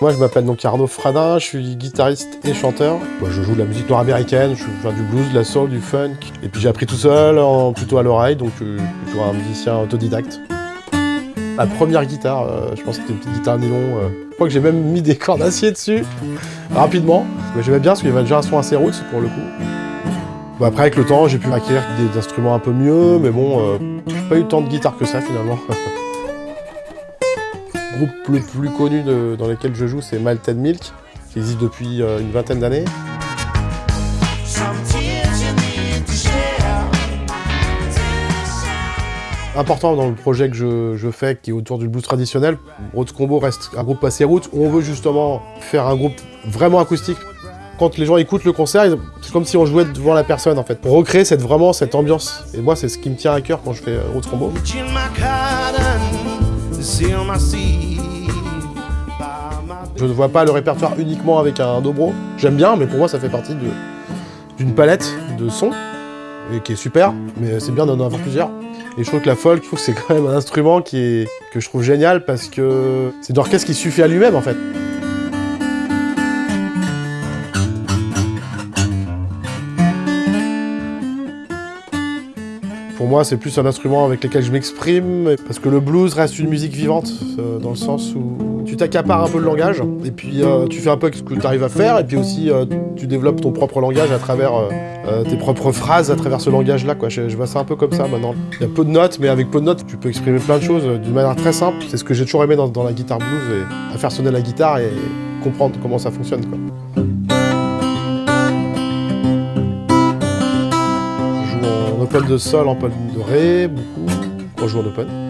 Moi, je m'appelle donc Arnaud Fradin, je suis guitariste et chanteur. Moi, je joue de la musique nord-américaine, je fais du blues, de la soul, du funk. Et puis j'ai appris tout seul, en, plutôt à l'oreille, donc euh, plutôt un musicien autodidacte. La première guitare, euh, je pense que c'était une petite guitare nylon. Euh. Je crois que j'ai même mis des cordes d'acier dessus, rapidement. Mais j'aimais bien parce qu'il y avait déjà un son assez roots pour le coup. Après, avec le temps, j'ai pu acquérir des instruments un peu mieux, mais bon, j'ai pas eu tant de guitare que ça finalement. Le groupe le plus connu dans lequel je joue, c'est Malted Milk, qui existe depuis euh, une vingtaine d'années. Important dans le projet que je, fais, qui est autour du blues traditionnel, Rhodes Combo reste un groupe assez route, où on veut justement faire un groupe vraiment acoustique. Quand les gens écoutent le concert, c'est comme si on jouait devant la personne en fait, pour recréer cette, vraiment cette ambiance. Et moi, c'est ce qui me tient à cœur quand je fais Rhodes Combo. Je ne vois pas le répertoire uniquement avec un dobro. J'aime bien, mais pour moi, ça fait partie d'une palette de sons, et qui est super, mais c'est bien d'en avoir plusieurs. Et je trouve que la folk, c'est quand même un instrument qui est, que je trouve génial parce que c'est une orchestre qui suffit à lui-même, en fait. Pour moi, c'est plus un instrument avec lequel je m'exprime, parce que le blues reste une musique vivante, euh, dans le sens où tu t'accapares un peu le langage, et puis euh, tu fais un peu ce que tu arrives à faire, et puis aussi euh, tu développes ton propre langage à travers tes propres phrases, à travers ce langage-là. Je, je vois ça un peu comme ça maintenant. Il y a peu de notes, mais avec peu de notes, tu peux exprimer plein de choses d'une manière très simple. C'est ce que j'ai toujours aimé dans, la guitare blues, et à faire sonner la guitare et comprendre comment ça fonctionne. Quoi. open de sol, en open de ré, beaucoup, je joue en open.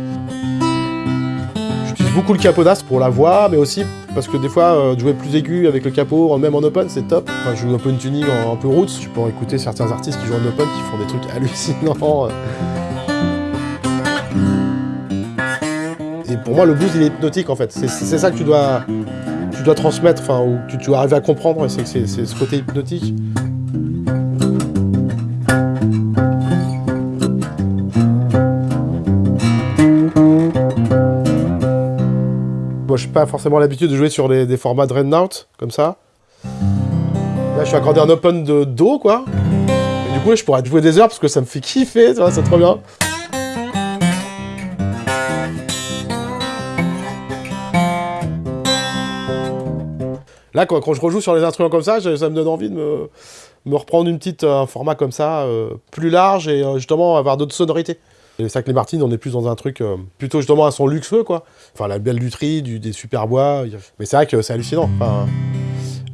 Beaucoup le capodas pour la voix, mais aussi parce que des fois, euh, jouer plus aigu avec le capot, même en open, c'est top. Enfin, je joue un peu une tuning en, un peu roots, je peux écouter certains artistes qui jouent en open qui font des trucs hallucinants. Et pour moi, le blues, il est hypnotique en fait. C'est ça que tu dois, tu dois transmettre, enfin, ou que tu dois arriver à comprendre, c'est ce côté hypnotique. Moi, je n'ai pas forcément l'habitude de jouer sur des formats Dreadnought, comme ça. Là, je suis accordé un open de Do, quoi. Et du coup, je pourrais jouer des heures parce que ça me fait kiffer, c'est trop bien. Là, quand, je rejoue sur les instruments comme ça, ça me donne envie de me, reprendre une petite, un format comme ça, euh, plus large et euh, justement avoir d'autres sonorités. Et les Martines, on est plus dans un truc euh, plutôt justement à son luxueux, quoi. Enfin, la belle lutherie, des super bois. Mais c'est vrai que c'est hallucinant.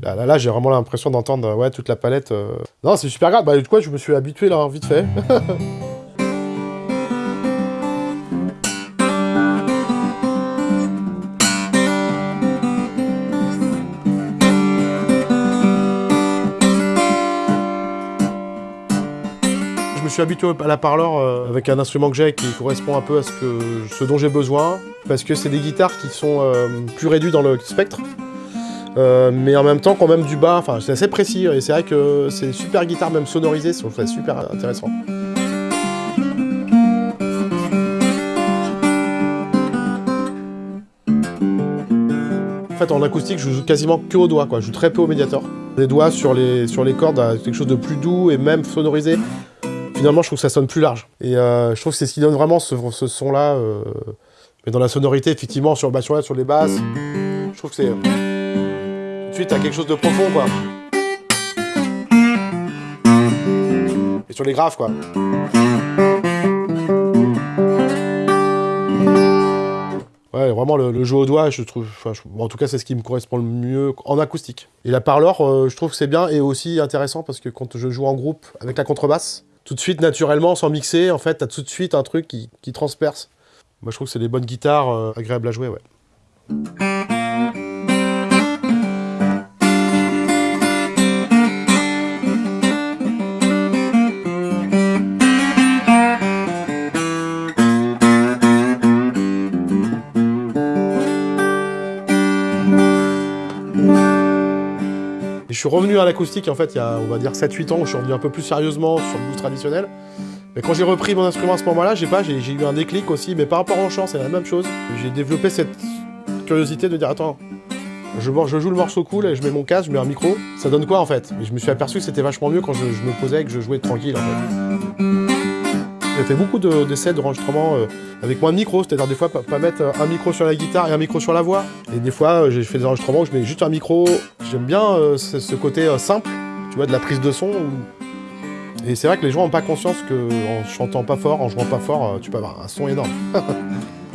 Là, là, j'ai vraiment l'impression d'entendre ouais, toute la palette. Euh. Non, c'est super grave. Bah, du coup, je me suis habitué là, vite fait. suis habitué à la parleur euh, avec un instrument que j'ai qui correspond un peu à ce, que, ce dont j'ai besoin, parce que c'est des guitares qui sont euh, plus réduites dans le spectre, euh, mais en même temps quand même du bas, enfin c'est assez précis, et c'est vrai que c'est super guitare même sonorisée, c'est super intéressant. En fait, en acoustique, je joue quasiment que au doigt, quoi. Je joue très peu au médiator. Les doigts sur les, sur les cordes, quelque chose de plus doux et même sonorisé finalement, je trouve que ça sonne plus large. Et euh, je trouve que c'est ce qui donne vraiment ce, son-là. Euh, mais dans la sonorité, effectivement, sur, bah, sur, sur les basses, je trouve que c'est... Tout de suite, t'as quelque chose de profond, quoi. Et sur les graves, quoi. Ouais, vraiment, le, jeu au doigt, je trouve... en tout cas, c'est ce qui me correspond le mieux en acoustique. Et la parleur, euh, je trouve que c'est bien et aussi intéressant parce que quand je joue en groupe avec la contrebasse, tout de suite, naturellement, sans mixer, en fait, t'as tout de suite un truc qui, transperce. Moi, je trouve que c'est des bonnes guitares euh, agréables à jouer, ouais. Je suis revenu à l'acoustique, en fait, il y a, on va dire, 7-8 ans, où je suis revenu un peu plus sérieusement sur le blues traditionnel. Mais quand j'ai repris mon instrument à ce moment-là, j'ai pas, j'ai eu un déclic aussi, mais par rapport au chant, c'est la même chose. J'ai développé cette curiosité de dire, attends, je, joue le morceau cool et je mets mon casque, je mets un micro, ça donne quoi en fait? Et je me suis aperçu que c'était vachement mieux quand je, me posais et que je jouais tranquille en fait. J'ai fait beaucoup d'essais d'enregistrement euh, avec moins de micro, c'est-à-dire des fois pas, mettre un micro sur la guitare et un micro sur la voix. Et des fois euh, j'ai fait des enregistrements où je mets juste un micro. J'aime bien euh, ce, côté simple, tu vois, de la prise de son. Et c'est vrai que les gens n'ont pas conscience qu'en chantant pas fort, en jouant pas fort, tu peux avoir un son énorme.